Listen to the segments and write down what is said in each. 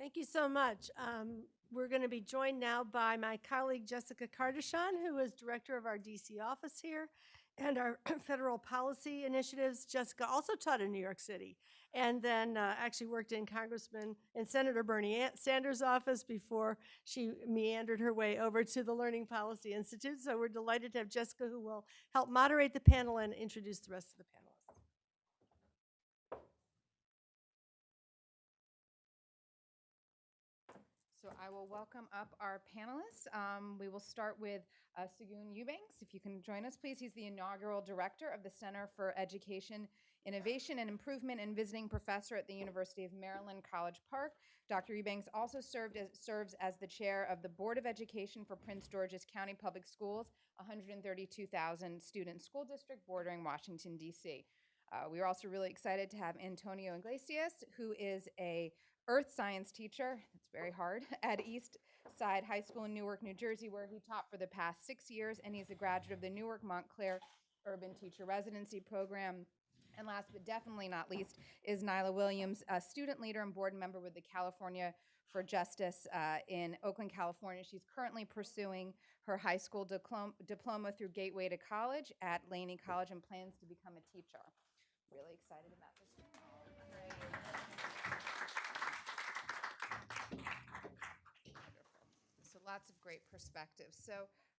Thank you so much. Um, We're going to be joined now by my colleague Jessica Cardichon, who is director of our DC office here, and our federal policy initiatives. Jessica also taught in New York City, and then uh, actually worked in Congressman and Senator Bernie Sanders' office before she meandered her way over to the Learning Policy Institute. So we're delighted to have Jessica, who will help moderate the panel and introduce the rest of the panelists. So I will welcome up our panelists. Um, We will start with uh, Segun Eubanks. If you can join us, please. He's the inaugural director of the Center for Education, Innovation and Improvement and visiting professor at the University of Maryland, College Park. Dr. Eubanks also served as, serves as the chair of the Board of Education for Prince George's County Public Schools, 132,000 student school district bordering Washington, D.C. Uh, we are also really excited to have Antonio Iglesias, who is a earth science teacher. It's very hard at East Side High School in Newark, New Jersey, where he taught for the past six years, and he's a graduate of the Newark Montclair Urban Teacher Residency Program. And last but definitely not least is Nyla Williams, a student leader and board member with the California for Justice uh, in Oakland, California. She's currently pursuing her high school diplom- diploma through Gateway to College at Laney College and plans to become a teacher. Really excited about this. Lots of great perspectives. So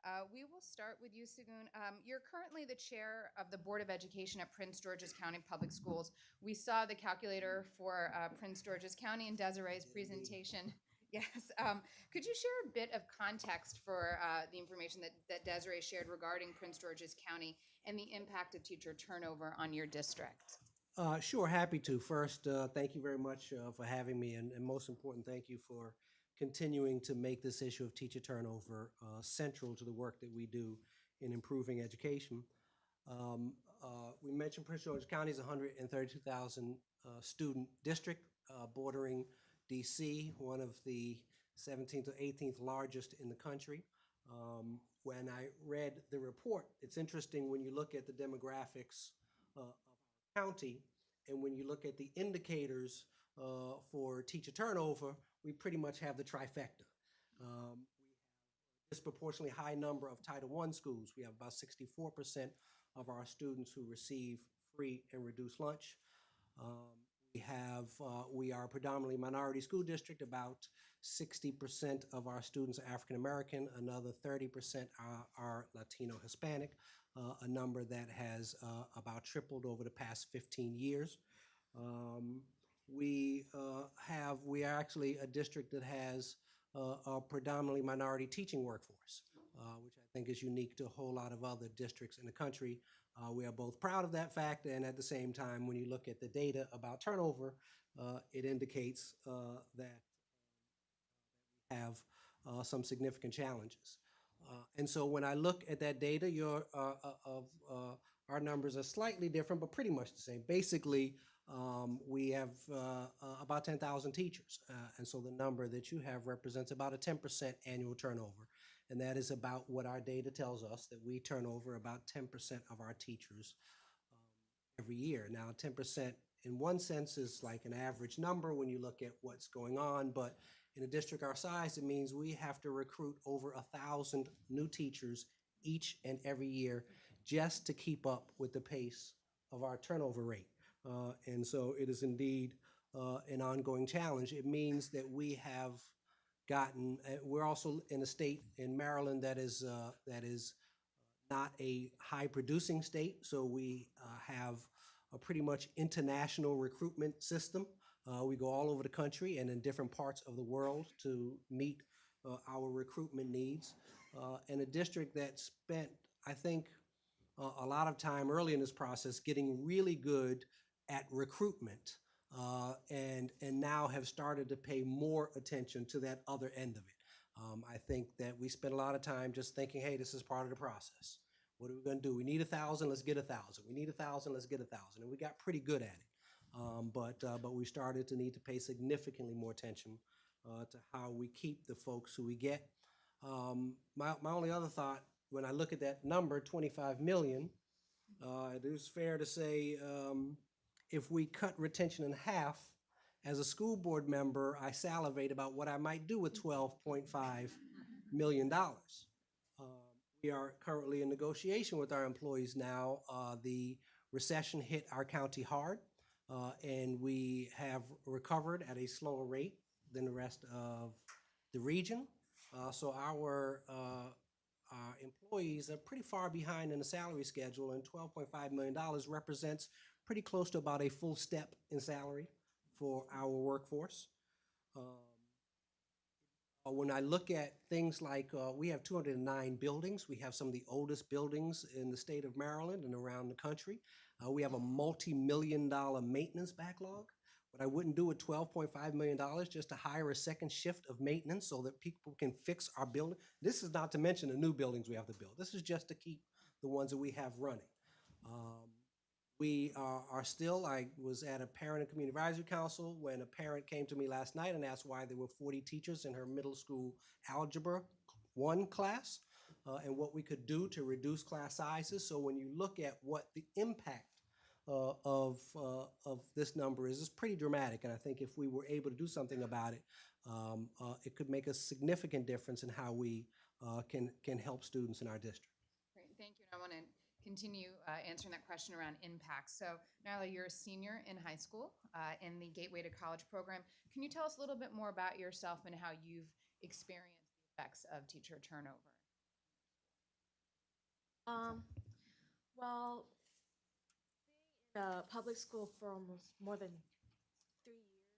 uh, we will start with you, Segun. Um, You're currently the chair of the Board of Education at Prince George's County Public Schools. We saw the calculator for uh, Prince George's County in Desiree's presentation. Yes. um, Could you share a bit of context for uh, the information that that Desiree shared regarding Prince George's County and the impact of teacher turnover on your district? Uh, sure, happy to. First, uh, thank you very much uh, for having me, and, and most important, thank you for continuing to make this issue of teacher turnover uh, central to the work that we do in improving education. Um, uh, we mentioned Prince George's County is 132,000 uh, student district uh, bordering DC, one of the 17th or 18th largest in the country. Um, when I read the report, it's interesting when you look at the demographics uh, of county, and when you look at the indicators uh, for teacher turnover, we pretty much have the trifecta. Um, we have a disproportionately high number of Title I schools. We have about 64% of our students who receive free and reduced lunch. Um, we have, uh, we are a predominantly minority school district. About 60% of our students are African American, another 30% are, are Latino Hispanic, uh, a number that has uh, about tripled over the past 15 years. Um, we uh, have, we are actually a district that has uh, a predominantly minority teaching workforce, uh, which I think is unique to a whole lot of other districts in the country. Uh, we are both proud of that fact, and at the same time, when you look at the data about turnover, uh, it indicates uh, that we have some significant challenges. And so when I look at that data, your of our numbers are slightly different, but pretty much the same. Basically, um, we have uh, uh, about 10,000 teachers, uh, and so the number that you have represents about a 10% annual turnover, and that is about what our data tells us that we turn over about 10% of our teachers um, every year. Now, 10% in one sense is like an average number when you look at what's going on, but in a district our size, it means we have to recruit over a thousand new teachers each and every year just to keep up with the pace of our turnover rate. Uh, and so it is indeed uh, an ongoing challenge. It means that we have gotten, uh, we're also in a state in Maryland that is, uh, that is not a high producing state, so we uh, have a pretty much international recruitment system. We go all over the country and in different parts of the world to meet our recruitment needs. And a district that spent, I think, a lot of time early in this process getting really good at recruitment uh, and, and now have started to pay more attention to that other end of it. Um, I think that we spent a lot of time just thinking, hey, this is part of the process. What are we going to do? We need a thousand, let's get a thousand. We need a thousand, let's get a thousand. And we got pretty good at it. Um, but, uh, but we started to need to pay significantly more attention uh, to how we keep the folks who we get. Um, my, my only other thought, when I look at that number, 25 million, uh, it is fair to say um, if we cut retention in half, as a school board member, I salivate about what I might do with $12.5 million. Uh, We are currently in negotiation with our employees now. Uh, The recession hit our county hard, uh, and we have recovered at a slower rate than the rest of the region. Uh, So our, uh, our employees are pretty far behind in the salary schedule, and $12.5 million represents pretty close to about a full step in salary for our workforce. Um, uh, When I look at things like, uh, we have 209 buildings. We have some of the oldest buildings in the state of Maryland and around the country. Uh, We have a multi-million dollar maintenance backlog. What I wouldn't do with $12.5 million just to hire a second shift of maintenance so that people can fix our building. This is not to mention the new buildings we have to build. This is just to keep the ones that we have running. Um, we are, are still, I was at a parent and community advisory council when a parent came to me last night and asked why there were 40 teachers in her middle school algebra one class uh, and what we could do to reduce class sizes. So when you look at what the impact uh, of, uh, of this number is, it's pretty dramatic. And I think if we were able to do something about it, um, uh, it could make a significant difference in how we uh, can, can help students in our district. Great, thank you. And I want to continue uh, answering that question around impact. So, Nyla, you're a senior in high school uh, in the Gateway to College program. Can you tell us a little bit more about yourself and how you've experienced the effects of teacher turnover? Um, well, in public school for almost more than three years,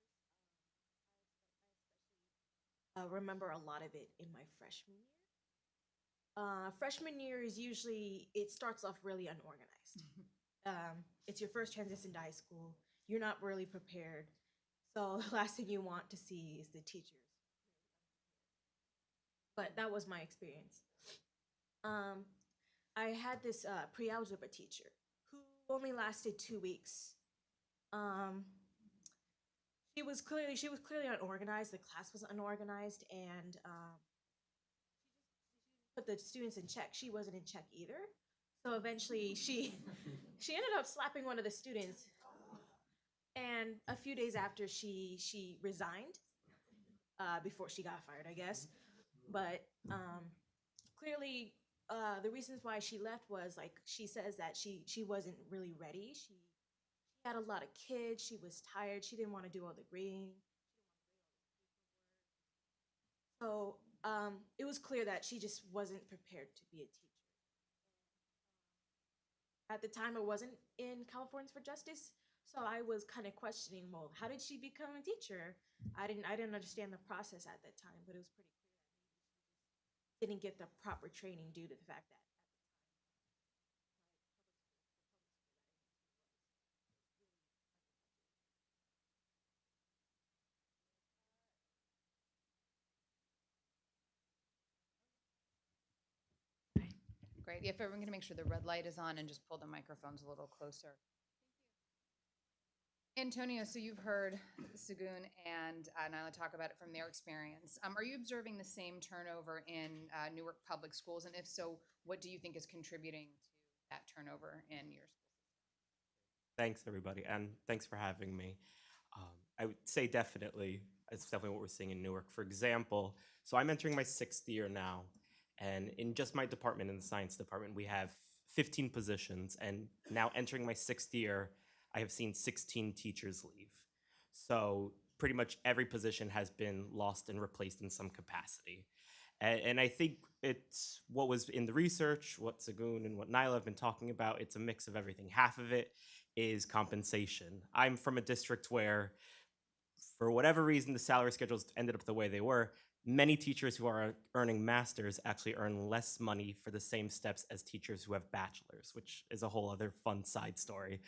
um, I especially uh, remember a lot of it in my freshman year. Uh, freshman year is usually it starts off really unorganized. um, it's your first transition to high school. You're not really prepared, so the last thing you want to see is the teachers. But that was my experience. Um, I had this uh, pre-algebra teacher who only lasted two weeks. Um, she was clearly she was clearly unorganized. The class was unorganized, and um, put the students in check. She wasn't in check either. So eventually, she she ended up slapping one of the students. And a few days after, she she resigned uh, before she got fired, I guess. But um, clearly, uh, the reasons why she left was like she says that she she wasn't really ready. She she had a lot of kids. She was tired. She didn't want to do all the grading. So um, it was clear that she just wasn't prepared to be a teacher. At the time, I wasn't in Californians for Justice, so I was kind of questioning, well, how did she become a teacher? I didn't I didn't understand the process at that time, but it was pretty clear that maybe she didn't get the proper training due to the fact that If everyone can make sure the red light is on and just pull the microphones a little closer. Antonio, so you've heard Segun and uh, Nyla talk about it from their experience. Um, are you observing the same turnover in uh, Newark public schools? And if so, what do you think is contributing to that turnover in your school? Thanks, everybody, and thanks for having me. Um, I would say definitely, it's definitely what we're seeing in Newark. For example, so I'm entering my sixth year now, and in just my department, in the science department, we have 15 positions, and now entering my sixth year, I have seen 16 teachers leave. So pretty much every position has been lost and replaced in some capacity. And, and I think it's what was in the research, what Segun and what Nyla have been talking about. It's a mix of everything. Half of it is compensation. I'm from a district where, for whatever reason, the salary schedules ended up the way they were. Many teachers who are earning masters actually earn less money for the same steps as teachers who have bachelors, which is a whole other fun side story.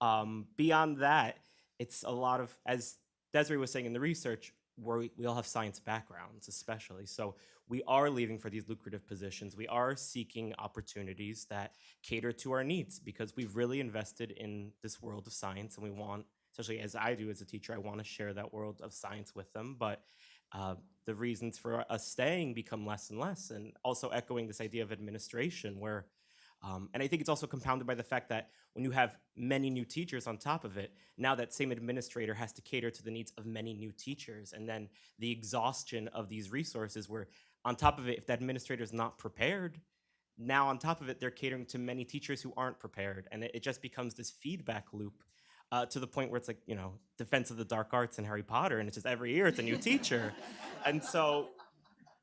Um, beyond that, it's a lot of, as Desiree was saying in the research, we we all have science backgrounds, especially. So we are leaving for these lucrative positions. We are seeking opportunities that cater to our needs because we've really invested in this world of science and we want, especially as I do as a teacher, I want to share that world of science with them. But uh, the reasons for us staying become less and less. And also echoing this idea of administration where Um, and I think it's also compounded by the fact that when you have many new teachers on top of it, now that same administrator has to cater to the needs of many new teachers. And then the exhaustion of these resources, where on top of it, if the administrator is not prepared, now on top of it, they're catering to many teachers who aren't prepared. And it, it just becomes this feedback loop uh, to the point where it's like, you know, Defense of the Dark Arts and Harry Potter, and it's just every year it's a new teacher. And so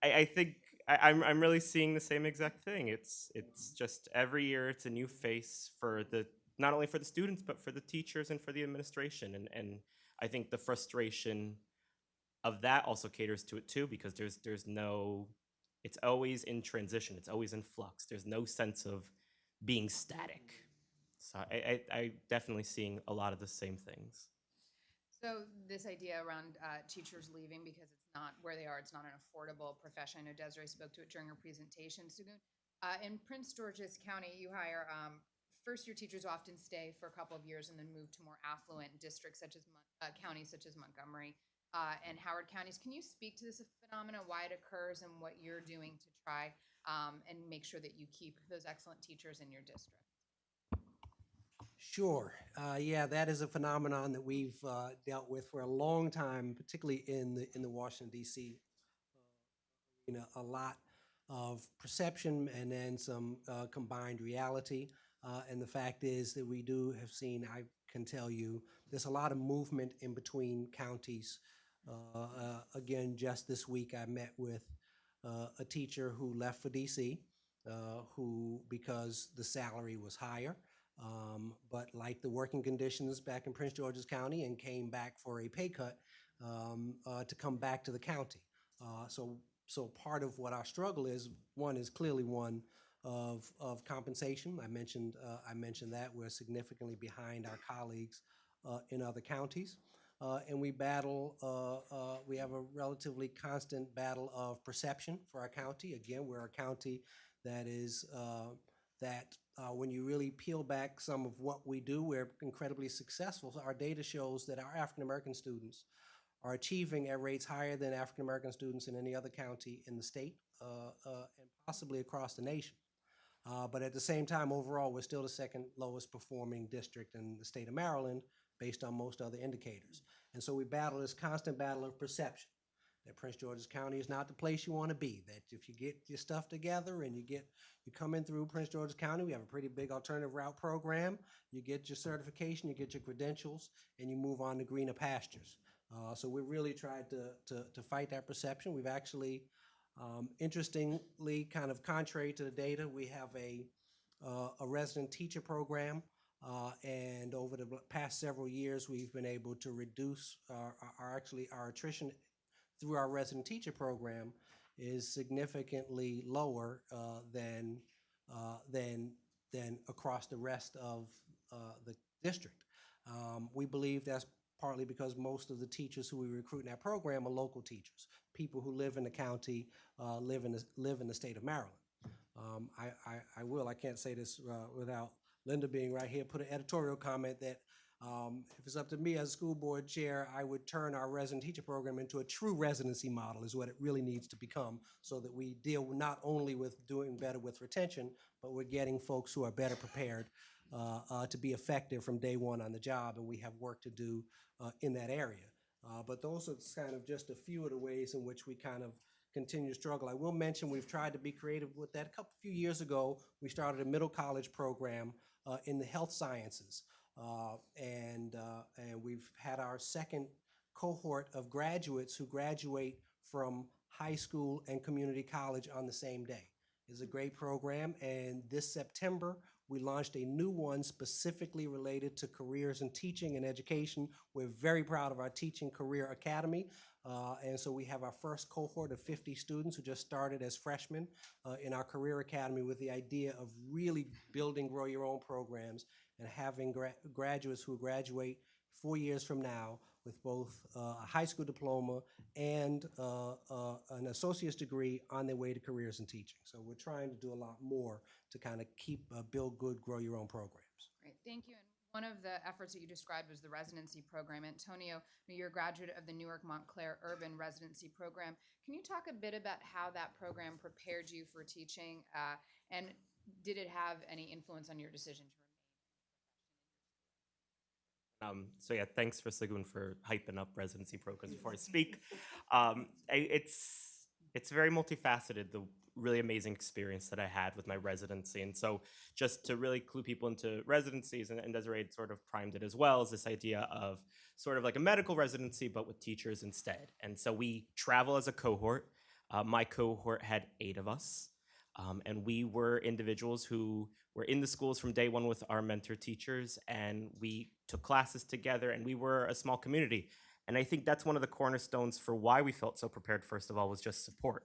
I, I think I, I'm, I'm really seeing the same exact thing. It's, it's just every year it's a new face for the, not only for the students, but for the teachers and for the administration. And, and I think the frustration of that also caters to it too, because there's, there's no, it's always in transition. It's always in flux. There's no sense of being static. So I, I, I definitely seeing a lot of the same things. So this idea around uh, teachers leaving because it's not where they are, it's not an affordable profession. I know Desiree spoke to it during her presentation. Segun, uh, in Prince George's County, you hire um, first-year teachers often stay for a couple of years and then move to more affluent districts such as uh, counties such as Montgomery uh, and Howard counties. Can you speak to this phenomenon, why it occurs, and what you're doing to try um, and make sure that you keep those excellent teachers in your district? Sure. Uh, yeah, that is a phenomenon that we've uh, dealt with for a long time, particularly in the in the Washington D.C. You know, a lot of perception and then some uh, combined reality. Uh, and the fact is that we do have seen. I can tell you, there's a lot of movement in between counties. Uh, uh, again, just this week, I met with uh, a teacher who left for D.C. Uh, who, because the salary was higher, um, but liked the working conditions back in Prince George's County and came back for a pay cut um, uh, to come back to the county. Uh, so, so part of what our struggle is, one is clearly one of, of compensation. I mentioned, uh, I mentioned that we're significantly behind our colleagues uh, in other counties. Uh, and we battle, uh, we have a relatively constant battle of perception for our county. Again, we're a county that is, uh, that uh, when you really peel back some of what we do, we're incredibly successful. Our data shows that our African American students are achieving at rates higher than African American students in any other county in the state uh, uh, and possibly across the nation. Uh, but at the same time, overall, we're still the second lowest performing district in the state of Maryland based on most other indicators. And so we battle this constant battle of perception that Prince George's County is not the place you want to be. That if you get your stuff together and you get you come in through Prince George's County, we have a pretty big alternative route program. You get your certification, you get your credentials, and you move on to greener pastures. Uh, so we really tried to, to to fight that perception. We've actually, um, interestingly, kind of contrary to the data, we have a uh, a resident teacher program. Uh, and over the past several years, we've been able to reduce our, our, our actually our attrition through our resident teacher program is significantly lower uh, than, uh, than, than across the rest of uh, the district. Um, We believe that's partly because most of the teachers who we recruit in that program are local teachers, people who live in the county, uh, live in, the- live in the state of Maryland. Um, I, I, I will, I can't say this uh, without Linda being right here, put an editorial comment that um, if it's up to me as school board chair, I would turn our resident teacher program into a true residency model is what it really needs to become so that we deal not only with doing better with retention, but we're getting folks who are better prepared uh, uh, to be effective from day one on the job, and we have work to do uh, in that area. Uh, But those are kind of just a few of the ways in which we kind of continue to struggle. I will mention, we've tried to be creative with that. A couple, few years ago, we started a middle college program uh, in the health sciences. Uh, And, uh, and we've had our second cohort of graduates who graduate from high school and community college on the same day. It's a great program, and this September, we launched a new one specifically related to careers in teaching and education. We're very proud of our Teaching Career Academy. Uh, and so we have our first cohort of 50 students who just started as freshmen uh, in our Career Academy with the idea of really building grow your own programs and having gra- graduates who graduate four years from now with both uh, a high school diploma and uh, uh, an associate's degree on their way to careers in teaching. So we're trying to do a lot more to kind of keep, uh, build good, grow your own programs. Great, thank you. And one of the efforts that you described was the residency program. Antonio, you're a graduate of the Newark Montclair Urban Residency Program. Can you talk a bit about how that program prepared you for teaching? Uh, and did it have any influence on your decision to? Um, so yeah, thanks for Segun for hyping up residency programs before I speak. Um, it's it's very multifaceted. The really amazing experience that I had with my residency, and so just to really clue people into residencies, and, and Desiree sort of primed it as well, is this idea of sort of like a medical residency, but with teachers instead. And so we travel as a cohort. Uh, my cohort had eight of us. Um, and we were individuals who were in the schools from day one with our mentor teachers, and we took classes together, and we were a small community. And I think that's one of the cornerstones for why we felt so prepared, first of all, was just support.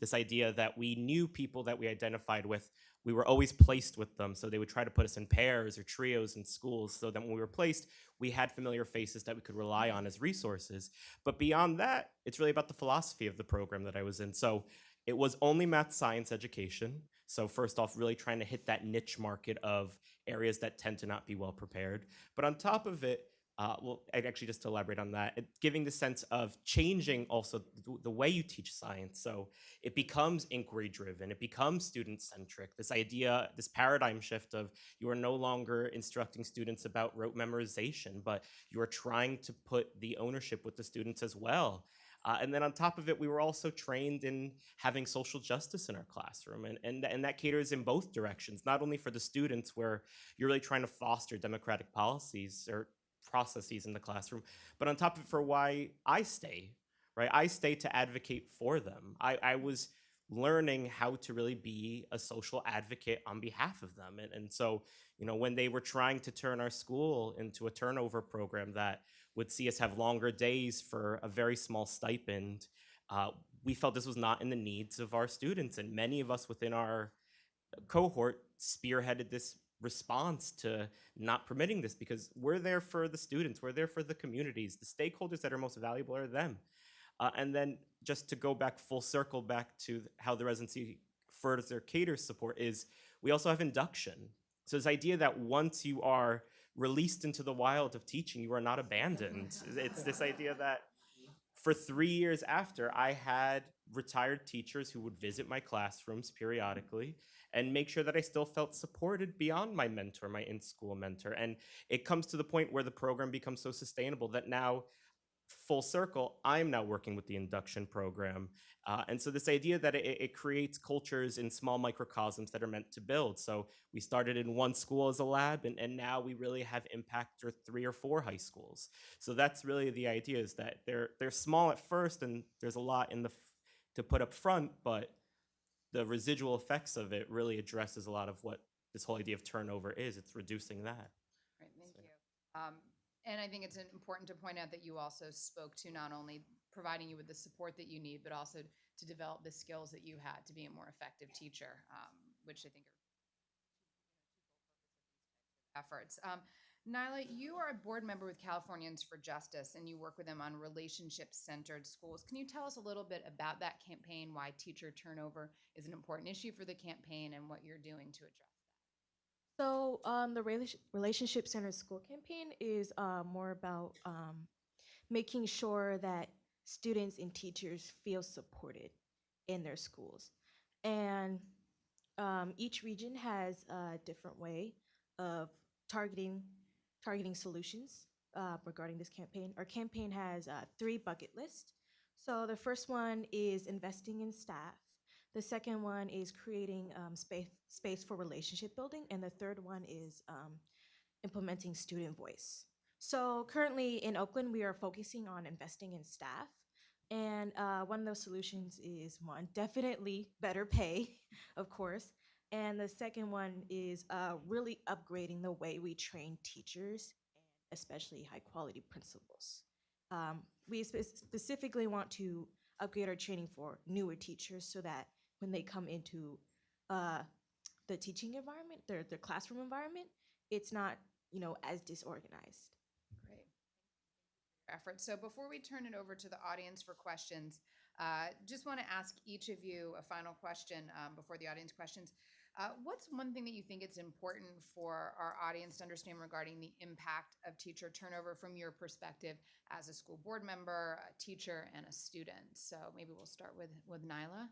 This idea that we knew people that we identified with, we were always placed with them. So they would try to put us in pairs or trios in schools so that when we were placed, we had familiar faces that we could rely on as resources. But beyond that, it's really about the philosophy of the program that I was in. So it was only math science education. So first off, really trying to hit that niche market of areas that tend to not be well prepared. But on top of it, uh, well, I- actually just elaborate on that, it, giving the sense of changing also th- the way you teach science. So it becomes inquiry driven, it becomes student centric. This idea, this paradigm shift of you are no longer instructing students about rote memorization, but you are trying to put the ownership with the students as well. Uh, and then on top of it, we were also trained in having social justice in our classroom. And, and, and that caters in both directions, not only for the students, where you're really trying to foster democratic policies or processes in the classroom, but on top of it, for why I stay, right? I stay to advocate for them. I, I was learning how to really be a social advocate on behalf of them. And, and so, you know, when they were trying to turn our school into a turnover program that would see us have longer days for a very small stipend, uh, we felt this was not in the needs of our students. And many of us within our cohort spearheaded this response to not permitting this because we're there for the students, we're there for the communities. The stakeholders that are most valuable are them. Uh, and then just to go back full circle back to how the residency further caters support is we also have induction. So this idea that once you are released into the wild of teaching, you are not abandoned. it's this idea that for three years after, I had retired teachers who would visit my classrooms periodically and make sure that I still felt supported beyond my mentor, my in school mentor. And it comes to the point where the program becomes so sustainable that now, full circle, I'm now working with the induction program. Uh, and so, this idea that it, it creates cultures in small microcosms that are meant to build. So, we started in one school as a lab, and, and now we really have impact for three or four high schools. So, that's really the idea is that they're, they're small at first, and there's a lot in the to put up front, but the residual effects of it really addresses a lot of what this whole idea of turnover is. It's reducing that. Right, thank So- you. Um, and I think it's important to point out that you also spoke to not only providing you with the support that you need, but also to develop the skills that you had to be a more effective teacher, um, which I think are efforts. Um, Nyla, you are a board member with Californians for Justice, and you work with them on relationship-centered schools. Can you tell us a little bit about that campaign, why teacher turnover is an important issue for the campaign, and what you're doing to address? So, um, the relationship centered school campaign is uh, more about um, making sure that students and teachers feel supported in their schools. And um, each region has a different way of targeting targeting solutions uh, regarding this campaign. Our campaign has uh, three bucket lists. So the first one is investing in staff. The second one is creating um, space space for relationship building, and the third one is um, implementing student voice. So currently in Oakland, we are focusing on investing in staff, and uh, one of those solutions is one definitely better pay, of course, and the second one is uh, really upgrading the way we train teachers, especially high quality principals. Um, we spe- specifically want to upgrade our training for newer teachers so that when they come into uh, the teaching environment, their, their classroom environment, it's not, you know, as disorganized. Great. Effort. So before we turn it over to the audience for questions, uh, just want to ask each of you a final question um, before the audience questions. Uh, what's one thing that you think it's important for our audience to understand regarding the impact of teacher turnover from your perspective as a school board member, a teacher, and a student? So maybe we'll start with with Nyla.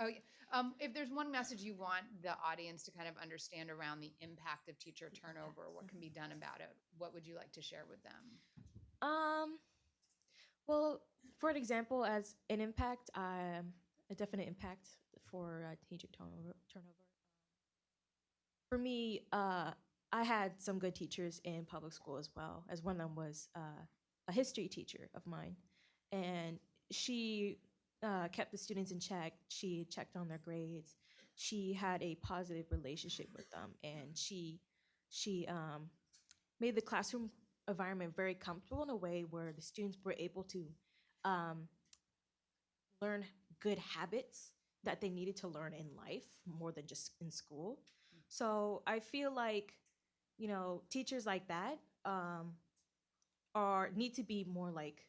Oh, yeah. Um, if there's one message you want the audience to kind of understand around the impact of teacher turnover, what can be done about it, what would you like to share with them? Um, well, for an example, as an impact, um, a definite impact for uh, teacher turnover. Turnover. For me, uh, I had some good teachers in public school as well. As one of them was uh, a history teacher of mine, and she uh, kept the students in check. She checked on their grades. She had a positive relationship with them, and she she um, made the classroom environment very comfortable in a way where the students were able to um, learn good habits that they needed to learn in life more than just in school. So I feel like, you know, teachers like that um, are need to be more like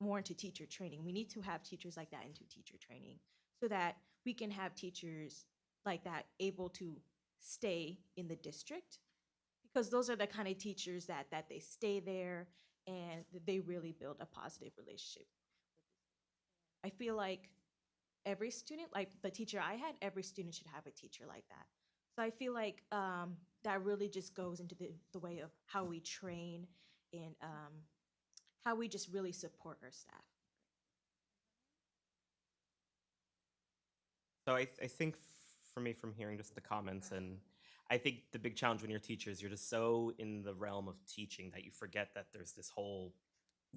more into teacher training. We need to have teachers like that into teacher training so that we can have teachers like that able to stay in the district because those are the kind of teachers that that they stay there and they really build a positive relationship. I feel like every student, like the teacher I had, every student should have a teacher like that. So I feel like um, that really just goes into the, the way of how we train and um, how we just really support our staff. So I, I think for me, from hearing just the comments, and I think the big challenge when you're teachers, you're just so in the realm of teaching that you forget that there's this whole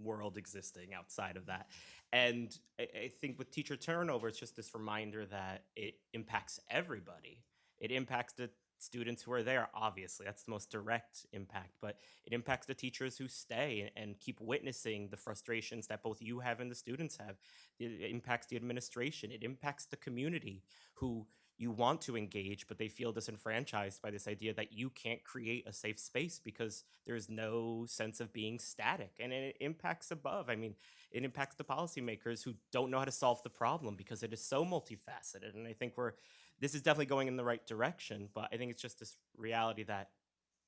world existing outside of that. And I, I think with teacher turnover, it's just this reminder that it impacts everybody. It impacts the students who are there, obviously. That's the most direct impact, but it impacts the teachers who stay and keep witnessing the frustrations that both you have and the students have. It impacts the administration. It impacts the community who you want to engage, but they feel disenfranchised by this idea that you can't create a safe space because there's no sense of being static. And it impacts above. I mean, it impacts the policymakers who don't know how to solve the problem because it is so multifaceted. And I think we're this is definitely going in the right direction, but I think it's just this reality that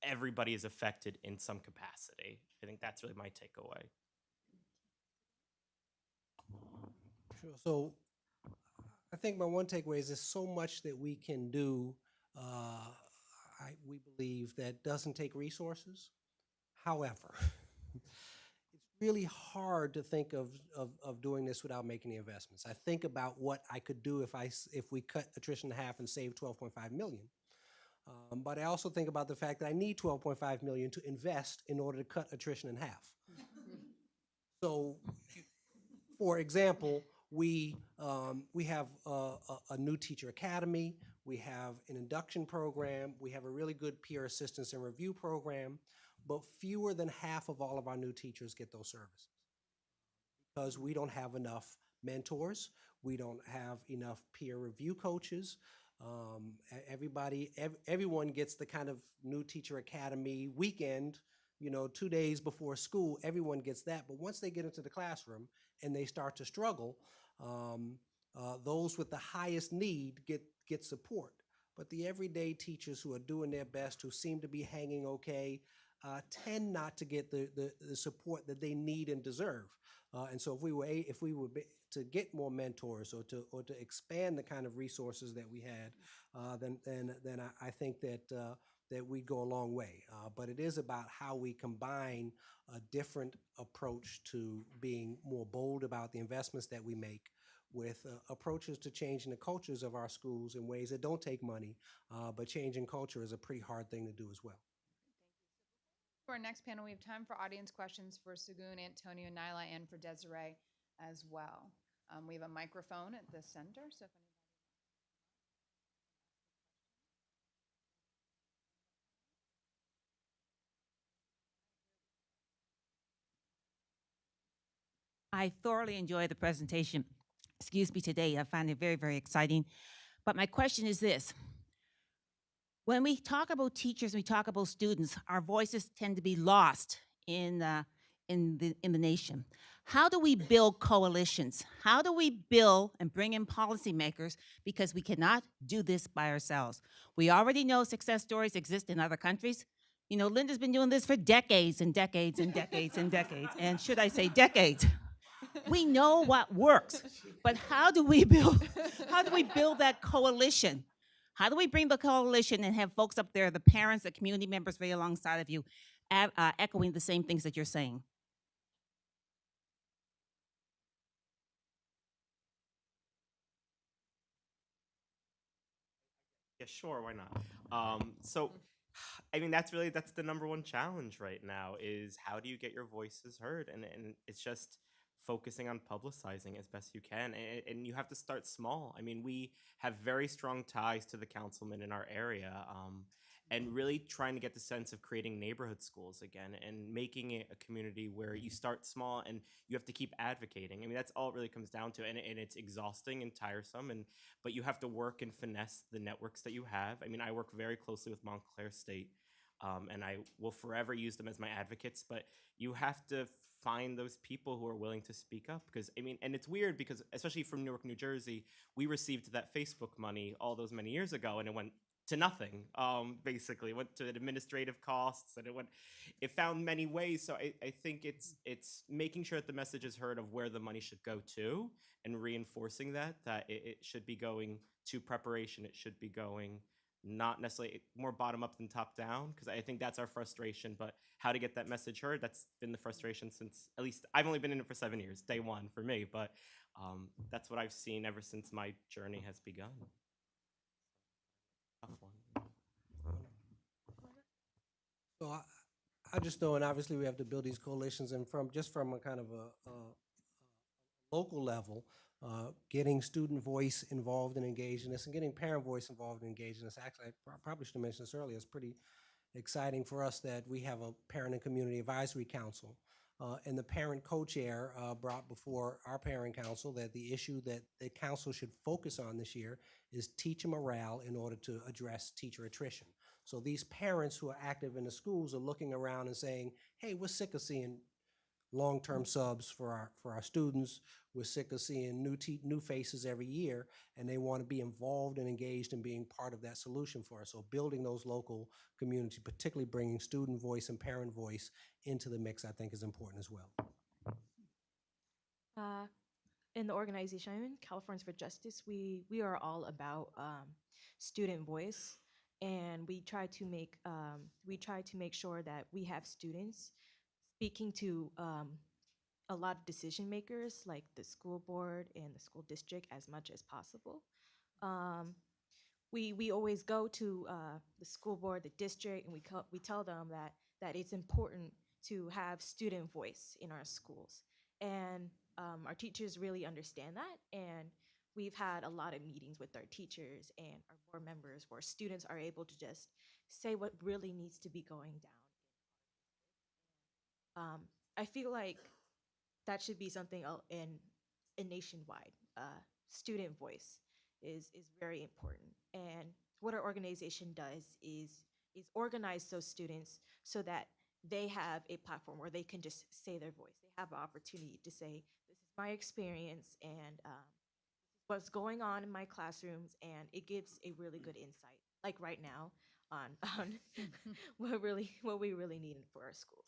everybody is affected in some capacity. I think that's really my takeaway. Sure. So I think my one takeaway is there's so much that we can do, uh, I, we believe, that doesn't take resources. However, really hard to think of, of, of doing this without making the investments. I think about what I could do if I, if we cut attrition in half and save 12.5 million. Um, but I also think about the fact that I need 12.5 million to invest in order to cut attrition in half. So for example, we, um, we have a, a, a new teacher academy, we have an induction program, we have a really good peer assistance and review program, but fewer than half of all of our new teachers get those services. Because we don't have enough mentors, we don't have enough peer review coaches. Um, everybody, ev- everyone gets the kind of new teacher academy weekend, you know, two days before school, everyone gets that. But once they get into the classroom and they start to struggle, um, uh, those with the highest need get, get support. But the everyday teachers who are doing their best, who seem to be hanging okay, uh, tend not to get the, the, the support that they need and deserve. Uh, and so if we were, if we were to get more mentors or to, or to expand the kind of resources that we had, uh, then, then, then I, I think that, uh, that we'd go a long way. Uh, but it is about how we combine a different approach to being more bold about the investments that we make with uh, approaches to changing the cultures of our schools in ways that don't take money, uh, but changing culture is a pretty hard thing to do as well. For our next panel, we have time for audience questions for Segun, Antonio, Nyla, and for Desiree as well. Um, we have a microphone at the center, so if anybody. I thoroughly enjoyed the presentation, excuse me, today. I find it very, very exciting. But my question is this. When we talk about teachers, we talk about students, our voices tend to be lost in, uh, in, the, in the nation. How do we build coalitions? How do we build and bring in policymakers? Because we cannot do this by ourselves. We already know success stories exist in other countries. You know, Linda's been doing this for decades and decades and decades and decades, and should I say decades? we know what works, but how do we build, how do we build that coalition? How do we bring the coalition and have folks up there, the parents, the community members right alongside of you, uh, echoing the same things that you're saying? Yeah, sure, why not? Um, so, I mean, that's really that's the number one challenge right now is how do you get your voices heard? And and it's just focusing on publicizing as best you can, and, and you have to start small. I mean, we have very strong ties to the councilman in our area. Um, and really trying to get the sense of creating neighborhood schools again and making it a community where you start small and you have to keep advocating. I mean, that's all it really comes down to, and, and it's exhausting and tiresome. And but you have to work and finesse the networks that you have. I mean, I work very closely with Montclair State, um, and I will forever use them as my advocates. But you have to find those people who are willing to speak up because I mean, and it's weird because especially from Newark, New Jersey, we received that Facebook money all those many years ago, and it went to nothing. Um, basically, it went to administrative costs, and it went. It found many ways. So I, I think it's it's making sure that the message is heard of where the money should go to, and reinforcing that that it, it should be going to preparation. It should be going not necessarily more bottom up than top down because I think that's our frustration. But how to get that message heard? That's been the frustration since at least I've only been in it for seven years, day one for me. But um, that's what I've seen ever since my journey has begun. So I, I just know, and obviously we have to build these coalitions and from, just from a kind of a, a local level, uh, getting student voice involved and engaged in this and getting parent voice involved and engaged in this. Actually, I prob- probably should have mentioned this earlier. It's pretty exciting for us that we have a parent and community advisory council. Uh, and the parent co-chair uh, brought before our parent council that the issue that the council should focus on this year is teacher morale in order to address teacher attrition. So these parents who are active in the schools are looking around and saying, hey, we're sick of seeing long-term subs for our, for our students. We're sick of seeing new new faces every year, and they want to be involved and engaged in being part of that solution for us. So building those local community, particularly bringing student voice and parent voice into the mix, I think is important as well. Uh, in the organization Californians for Justice, we we are all about um, student voice, and we try to make um, we try to make sure that we have students speaking to um, a lot of decision makers, like the school board and the school district, as much as possible. Um, we we always go to uh, the school board, the district, and we we tell them that that it's important to have student voice in our schools, and um, our teachers really understand that. And we've had a lot of meetings with our teachers and our board members where students are able to just say what really needs to be going down. Um, I feel like that should be something in, in nationwide. Uh, student voice is is very important, and what our organization does is is organize those students so that they have a platform where they can just say their voice. They have an opportunity to say, "This is my experience," and um, what's going on in my classrooms, and it gives a really good insight. Like right now, on on what really what we really need for our schools.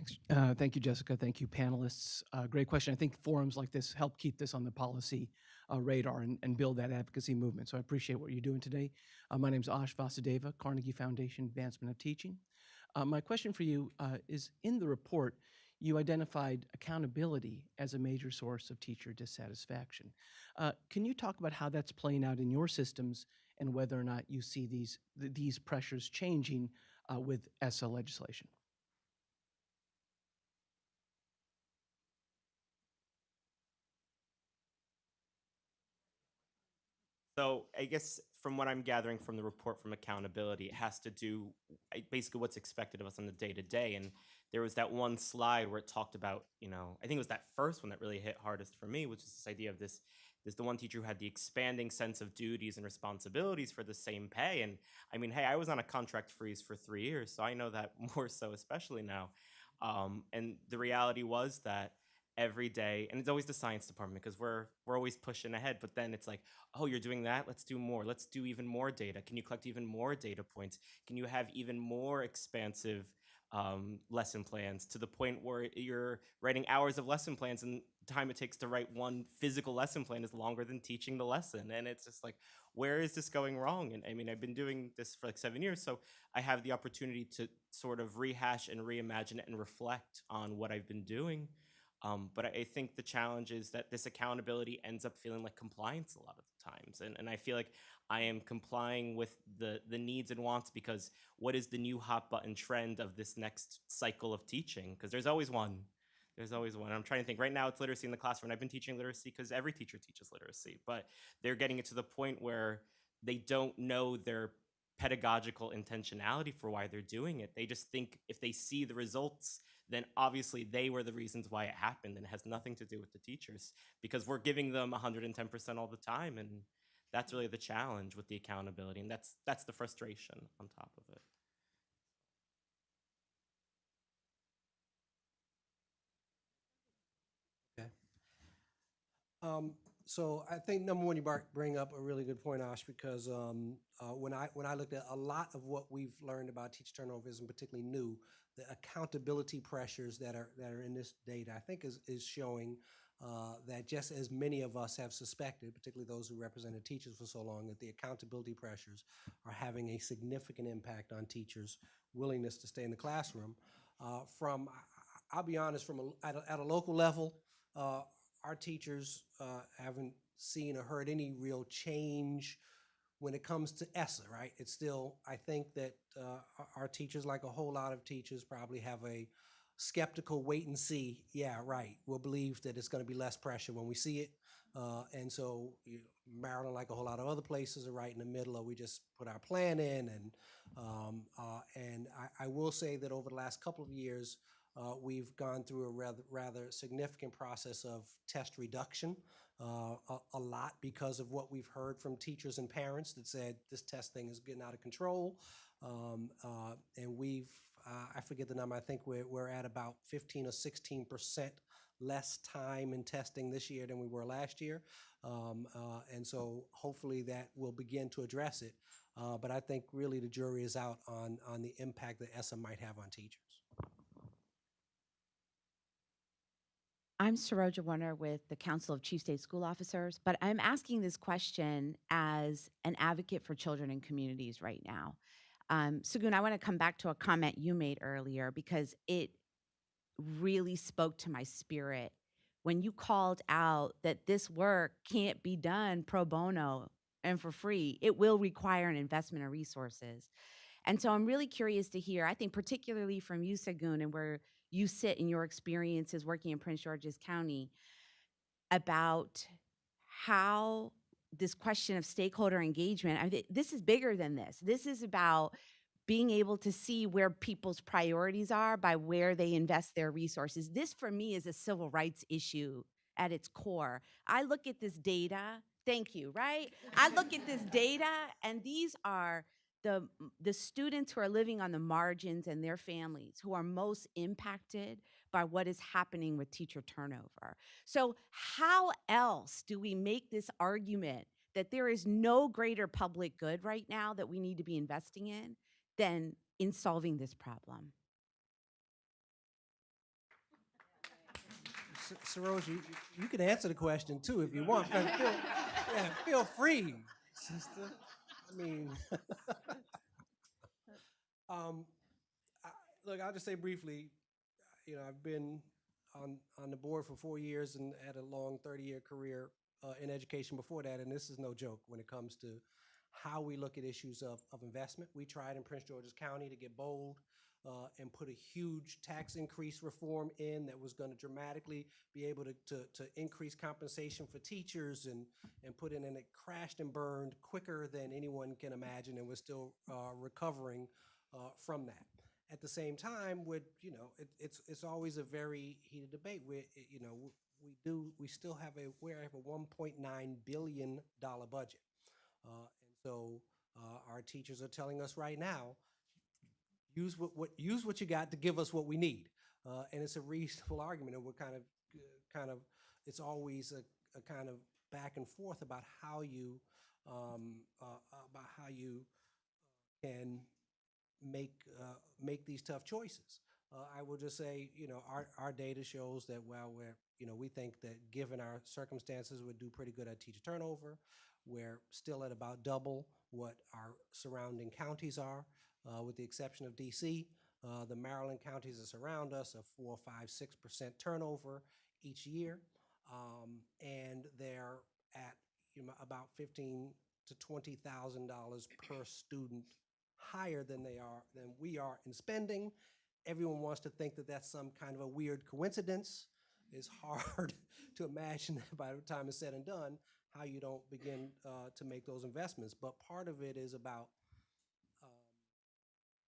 Thanks. Uh, thank you, Jessica. Thank you, panelists. Uh, great question. I think forums like this help keep this on the policy uh, radar and, and build that advocacy movement. So I appreciate what you're doing today. Uh, my name is Ash Vasudeva, Carnegie Foundation Advancement of Teaching. Uh, my question for you uh, is in the report, you identified accountability as a major source of teacher dissatisfaction. Can you talk about how that's playing out in your systems and whether or not you see these, th- these pressures changing with ESSA legislation? So I guess from what I'm gathering from the report from accountability, it has to do basically what's expected of us on the day to day. And there was that one slide where it talked about, you know, I think it was that first one that really hit hardest for me, which is this idea of this. There's the one teacher who had the expanding sense of duties and responsibilities for the same pay. And I mean, hey, I was on a contract freeze for three years, so I know that more so, especially now. Um, and the reality was that every day and it's always the science department because we're we're always pushing ahead but then it's like oh you're doing that? Let's do more. Let's do even more data. Can you collect even more data points? Can you have even more expansive um, lesson plans to the point where you're writing hours of lesson plans and time it takes to write one physical lesson plan is longer than teaching the lesson? And it's just like where is this going wrong? And i mean i've been doing this for like seven years so i have the opportunity to sort of rehash and reimagine it and reflect on what i've been doing um, but I, think the challenge is that this accountability ends up feeling like compliance a lot of the times and, and i feel like i am complying with the the needs and wants because what is the new hot button trend of this next cycle of teaching because there's always one there's always one. I'm trying to think. Right now, it's literacy in the classroom. I've been teaching literacy because every teacher teaches literacy, but they're getting it to the point where they don't know their pedagogical intentionality for why they're doing it. They just think if they see the results, then obviously they were the reasons why it happened, and it has nothing to do with the teachers because we're giving them 110% all the time, and that's really the challenge with the accountability, and that's that's the frustration on top of it. Um, so I think number one, you bring up a really good point, Ash, because um, uh, when I when I looked at a lot of what we've learned about teacher turnover isn't particularly new. The accountability pressures that are that are in this data, I think, is is showing uh, that just as many of us have suspected, particularly those who represented teachers for so long, that the accountability pressures are having a significant impact on teachers' willingness to stay in the classroom. Uh, from, I'll be honest, from a, at, a, at a local level, uh, our teachers uh, haven't seen or heard any real change when it comes to ESSA, right? It's still, I think that uh, our- teachers, like a whole lot of teachers, probably have a skeptical wait and see. Yeah, right. We'll believe that it's going to be less pressure when we see it. Uh, and so you Maryland, like a whole lot of other places, are right in the middle of we just put our plan in. And um, uh, and I, I will say that over the last couple of years, uh, we've gone through a rather rather significant process of test reduction. Uh, a, a lot because of what we've heard from teachers and parents that said this test thing is getting out of control. Um, uh, and we've, uh, I forget the number, I think we're, we're at about 15 or 16 percent less time in testing this year than we were last year. Um, uh, and so hopefully that will begin to address it. Uh, but I think really the jury is out on, on the impact that ESSA might have on teachers. I'm Saroja Warner with the Council of Chief State School Officers, but I'm asking this question as an advocate for children and communities right now. Um, Segun, I want to come back to a comment you made earlier because it really spoke to my spirit when you called out that this work can't be done pro bono and for free. It will require an investment of resources. And so I'm really curious to hear, I think particularly from you, Segun, and where you sit in your experiences working in Prince George's County about how this question of stakeholder engagement, I think this is bigger than this. This is about being able to see where people's priorities are by where they invest their resources. This for me is a civil rights issue at its core. I look at this data, thank you, right? I look at this data and these are the the students who are living on the margins and their families who are most impacted by what is happening with teacher turnover. So how else do we make this argument that there is no greater public good right now that we need to be investing in than in solving this problem? Saroj, you, you can answer the question too if you want. Feel, yeah, feel free, sister. I mean, um, I, look, I'll just say briefly. You know, I've been on on the board for four years and had a long thirty-year career uh, in education before that, and this is no joke when it comes to how we look at issues of, of investment. We tried in Prince George's County to get bold uh, and put a huge tax increase reform in that was going to dramatically be able to, to, to increase compensation for teachers and, and put in, and it crashed and burned quicker than anyone can imagine, and we're still uh, recovering uh, from that. At the same time, with you know, it, it's it's always a very heated debate. We you know we do we still have a we have a 1.9 billion dollar budget, uh, and so uh, our teachers are telling us right now use what, what use what you got to give us what we need. Uh, and it's a reasonable argument, and we're kind of kind of, it's always a, a kind of back and forth about how you, um, uh, about how you can make, uh, make these tough choices. Uh, I will just say, you know, our, our data shows that while we're, you know, we think that given our circumstances, we'd do pretty good at teacher turnover. We're still at about double what our surrounding counties are, uh, with the exception of DC. Uh, the Maryland counties that surround us are four, five, six percent turnover each year. Um, and they're at, you know, about fifteen to twenty thousand dollars per student higher than they are, than we are in spending. Everyone wants to think that that's some kind of a weird coincidence. It's hard to imagine that by the time it's said and done, how you don't begin uh, to make those investments. But part of it is about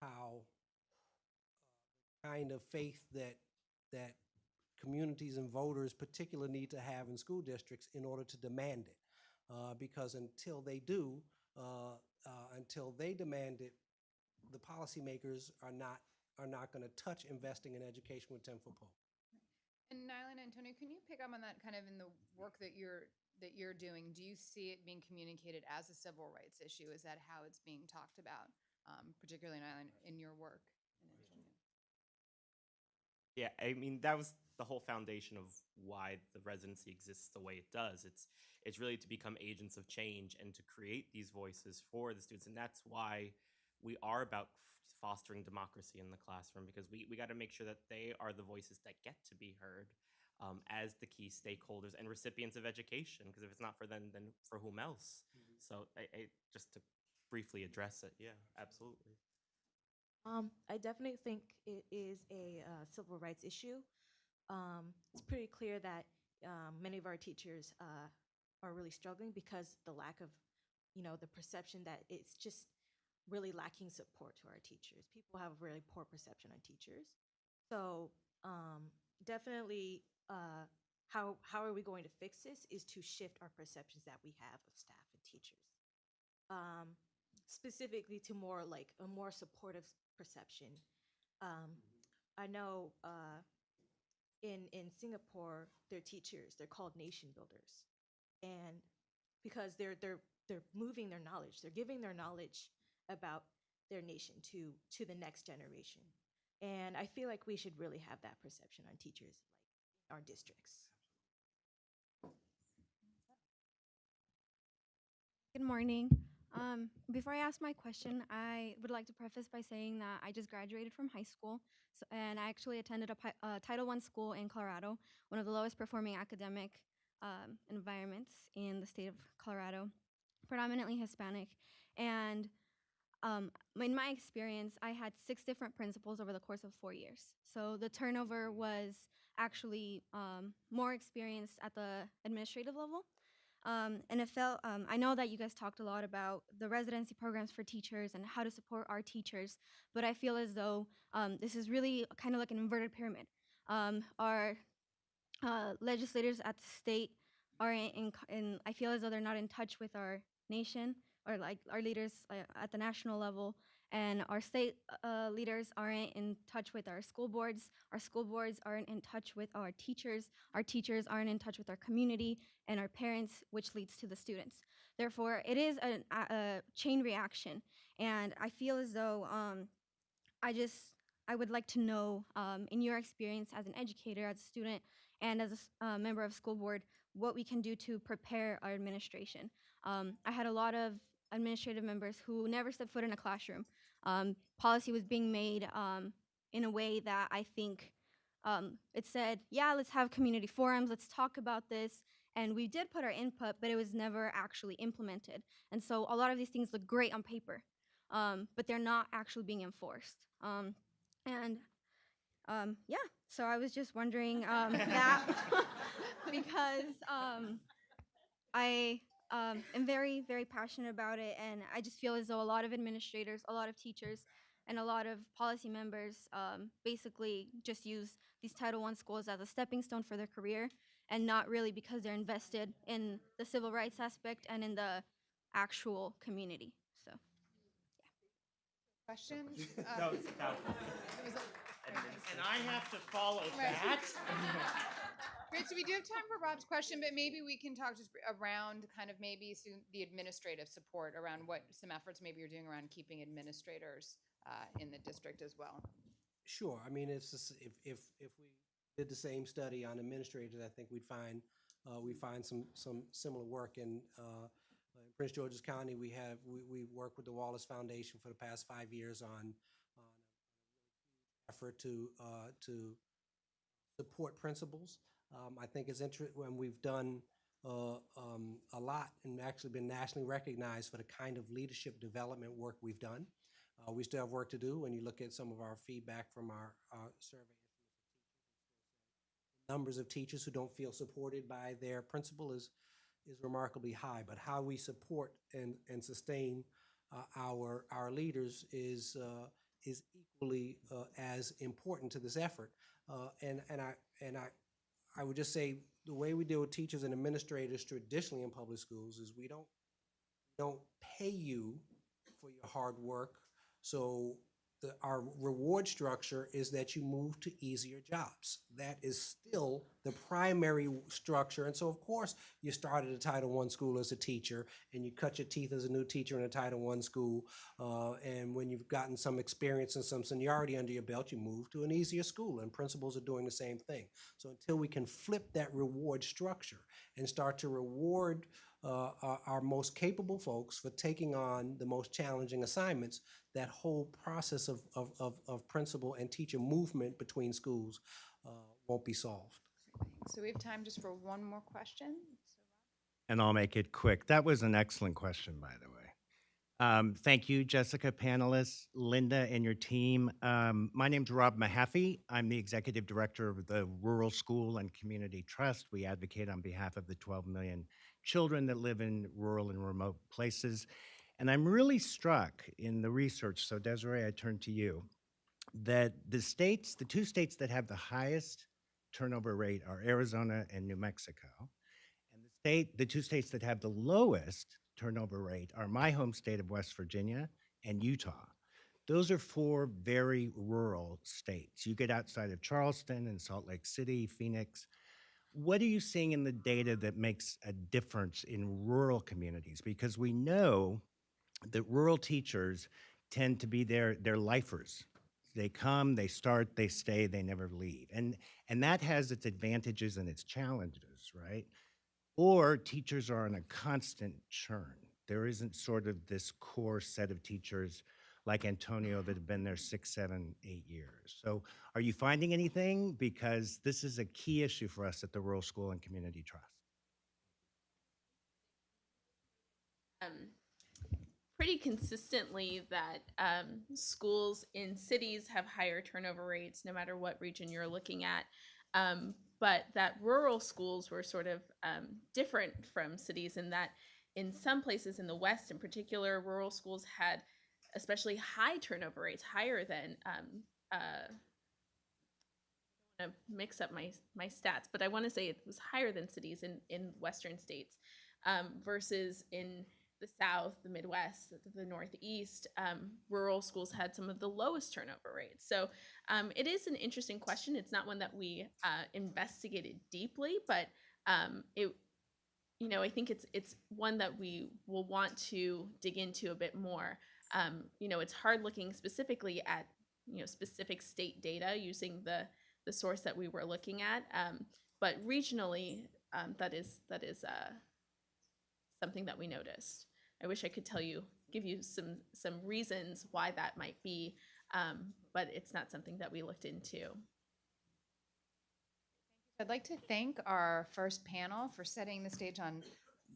how uh, kind of faith that that communities and voters particularly need to have in school districts in order to demand it. Uh, because until they do, uh, uh, until they demand it, the policymakers are not are not going to touch investing in education with ten foot pole. And Nyla and Antonio, can you pick up on that kind of in the work that you're that you're doing? Do you see it being communicated as a civil rights issue? Is that how it's being talked about, um, particularly Ireland, in your work? Yeah, I mean that was the whole foundation of why the residency exists the way it does. It's it's really to become agents of change and to create these voices for the students, and that's why we are about f- fostering democracy in the classroom because we we got to make sure that they are the voices that get to be heard um, as the key stakeholders and recipients of education. Because if it's not for them, then for whom else? So I, I just to briefly address it, yeah, absolutely. Um, I definitely think it is a uh, civil rights issue. Um, it's pretty clear that um, many of our teachers uh, are really struggling because the lack of, you know, the perception that it's just really lacking support to our teachers. People have a really poor perception on teachers. So um, definitely, uh, how how are we going to fix this? Is to shift our perceptions that we have of staff and teachers. Specifically to more like a more supportive perception. Um, I know uh, in in Singapore, their teachers they're called nation builders, and because they're they're they're moving their knowledge, they're giving their knowledge about their nation to to the next generation, and I feel like we should really have that perception on teachers, like in our districts. Good morning. Um, before I ask my question, I would like to preface by saying that I just graduated from high school, so, and I actually attended a uh, Title I school in Colorado, one of the lowest performing academic um, environments in the state of Colorado, predominantly Hispanic. And um, in my experience, I had six different principals over the course of four years. So the turnover was actually um, more experienced at the administrative level. Um, and it felt, um, I know that you guys talked a lot about the residency programs for teachers and how to support our teachers, but I feel as though um, this is really kind of like an inverted pyramid. Um, our uh, legislators at the state are in, in, I feel as though they're not in touch with our nation or like our leaders uh, at the national level and our state uh, leaders aren't in touch with our school boards. Our school boards aren't in touch with our teachers. Our teachers aren't in touch with our community and our parents which leads to the students. Therefore it is an, a, a chain reaction. And i feel as though um, i just i would like to know um, in your experience as an educator as a student and as a uh, member of school board what we can do to prepare our administration. Um, i had a lot of administrative members who never stepped foot in a classroom um, policy was being made um, in a way that I think um, it said, yeah, let's have community forums, let's talk about this. And we did put our input, but it was never actually implemented. And so a lot of these things look great on paper, um, but they're not actually being enforced. Um, and um, yeah, so I was just wondering um, that because um, I um, am very, very passionate about it, and I just feel as though a lot of administrators, a lot of teachers, and a lot of policy members um, basically just use these Title I schools as a stepping stone for their career, and not really because they're invested in the civil rights aspect and in the actual community. So. yeah. Questions? No, Uh, no. there was And I have to follow Right. that? Great, so we do have time for Rob's question, but maybe we can talk just around kind of maybe the administrative support around what some efforts maybe you're doing around keeping administrators uh, in the district as well. Sure, I mean, it's, just- if, if, if we did the same study on administrators, I think we'd find, uh, we find some, some similar work in, uh, in Prince George's County, we have, we, we worked with the Wallace Foundation for the past five years on, on effort to, uh, to support principals. Um, I think it's interesting when we've done, uh, um, a lot and actually been nationally recognized for the kind of leadership development work we've done. Uh, we still have work to do when you look at some of our feedback from our, uh, survey. Numbers of teachers who don't feel supported by their principal is, is remarkably high, but how we support and, and sustain, uh, our, our leaders is, uh, is equally, uh, as important to this effort. Uh, and, and I, and I, I would just say, the way we deal with teachers and administrators traditionally in public schools is we don't, don't pay you for your hard work. So the, our reward structure is that you move to easier jobs. That is still the primary structure. And so, of course, you start at a Title I school as a teacher, and you cut your teeth as a new teacher in a Title I school. Uh, and when you've gotten some experience and some seniority under your belt, you move to an easier school. And principals are doing the same thing. So until we can flip that reward structure and start to reward uh, our, our most capable folks for taking on the most challenging assignments, that whole process of, of, of, of principal and teacher movement between schools uh, won't be solved. So we have time just for one more question. And I'll make it quick. That was an excellent question, by the way. Um, thank you, Jessica, panelists, Linda, and your team. Um, my name's Rob Mahaffey. I'm the executive director of the Rural School and Community Trust. We advocate on behalf of the 12 million children that live in rural and remote places. And I'm really struck in the research, so Desiree, I turn to you, that the states, the two states that have the highest turnover rate are Arizona and New Mexico. And the state, the two states that have the lowest turnover rate are my home state of West Virginia and Utah. Those are four very rural states. You get outside of Charleston and Salt Lake City, Phoenix. What are you seeing in the data that makes a difference in rural communities? Because we know that rural teachers tend to be their, their lifers. They come, they start, they stay, they never leave. And, and that has its advantages and its challenges, right? Or teachers are on a constant churn. There isn't sort of this core set of teachers like Antonio that have been there six, seven, eight years. So are you finding anything? Because this is a key issue for us at the Rural School and Community Trust. um, pretty consistently that um, schools in cities have higher turnover rates no matter what region you're looking at. Um, but that rural schools were sort of um, different from cities in that in some places in the West in particular, rural schools had especially high turnover rates, higher than um, uh, wanna mix up my my stats, but I want to say it was higher than cities in in western states um, versus in the South, the Midwest, the- the Northeast. Um, rural schools had some of the lowest turnover rates. So um, it is an interesting question. It's not one that we uh, investigated deeply, but um, it you know, I think it's it's one that we will want to dig into a bit more. Um, you know, it's hard looking specifically at you know specific state data using the the source that we were looking at, um, but regionally, um, that is that is uh, something that we noticed. I wish I could tell you, give you some some reasons why that might be, um, but it's not something that we looked into. I'd like to thank our first panel for setting the stage on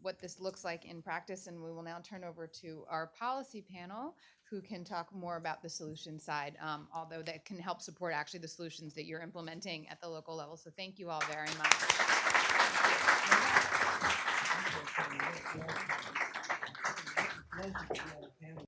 what this looks like in practice, and we will now turn over to our policy panel, who can talk more about the solution side, um, although that can help support actually the solutions that you're implementing at the local level. So thank you all very much.